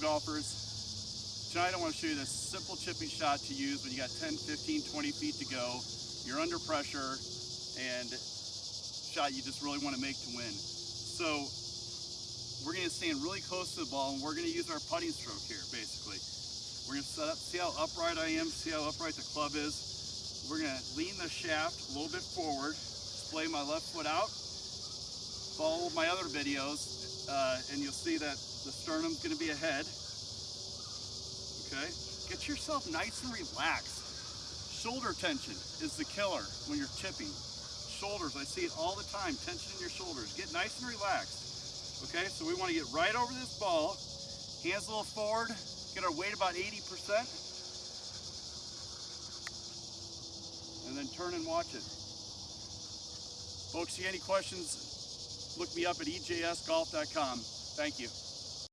Golfers. Tonight I want to show you this simple chipping shot to use when you got 10, 15, 20 feet to go. You're under pressure and shot you just really want to make to win. So we're going to stand really close to the ball and we're going to use our putting stroke here basically. We're going to set up, see how upright I am, see how upright the club is. We're going to lean the shaft a little bit forward, display my left foot out, follow my other videos uh, and you'll see that the sternum's going to be ahead. Okay, get yourself nice and relaxed. Shoulder tension is the killer when you're chipping. Shoulders, I see it all the time, tension in your shoulders. Get nice and relaxed. Okay, so we want to get right over this ball, hands a little forward, get our weight about 80%, and then turn and watch it. Folks, see any questions, look me up at ejsgolf.com. Thank you.